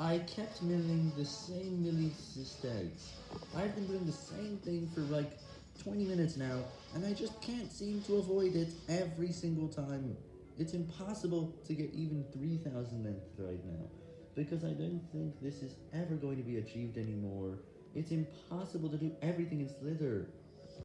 I kept milling the same milli-stags. I've been doing the same thing for like 20 minutes now, and I just can't seem to avoid it every single time. It's impossible to get even 3,000 length right now, because I don't think this is ever going to be achieved anymore. It's impossible to do everything in Slither.